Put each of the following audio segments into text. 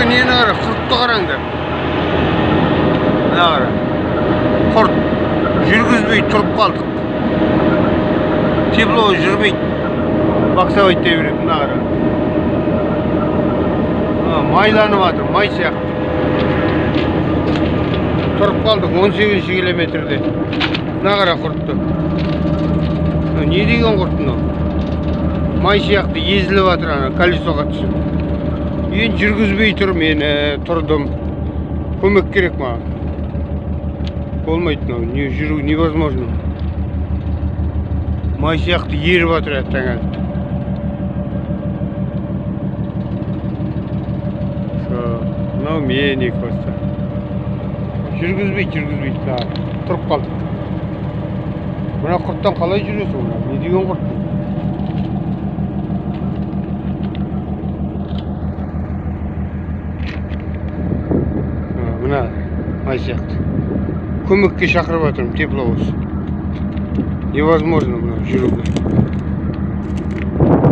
бүгін нені қара құртты қараңдар мына қара. Құрт жүргізбей тұрып қалдық. Тепло жүрмейді боксовать дей береді мына қара. Майланып жатыр май сияқты. Тұрып қалдық он сегізінші километрде. Мына қара құртты. Не деген құрт мынау? Май сияқты езіліп жатыр ана колесоға түсіп енді жүргізбей тұр мен ә, тұрдым көмек керек маған болмайды мынау не жүру невозможно май сияқты еріп жатыр әттең мынау мен екі баста жүргізбейді жүргізбейді тұрып қалдық мына құрттан қалай жүресің мына не деген құрт май сияқты көмекке шақырып жатырмын тепловоз невозможно мына жүруге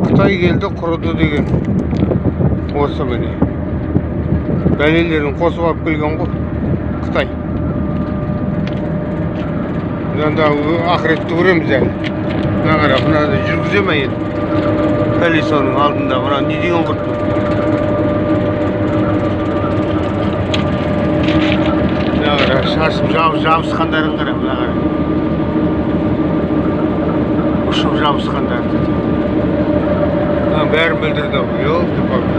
қытай келді құрыды деген осы міне. Бәлелерін қосып алып келген ғой қытай. Анда ақыретті көреміз әлі. Мына қара мынаны жүргізе ма енді? Колесоның алдында мына не деген құрт бұл? мына қара шашып жаб, жабысқандарын қара мына қара. Ұшып жабысқандарды мына бәрін білдірді ғой елки палки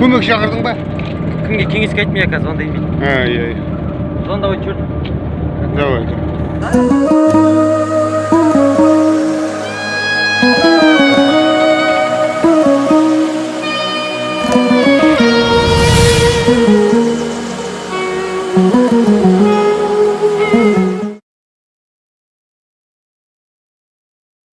көмек шақырдың ба? Кімге кеңеске айттым я қазір звондаймын дейді а иә иә. Звондавать жүрдім давай.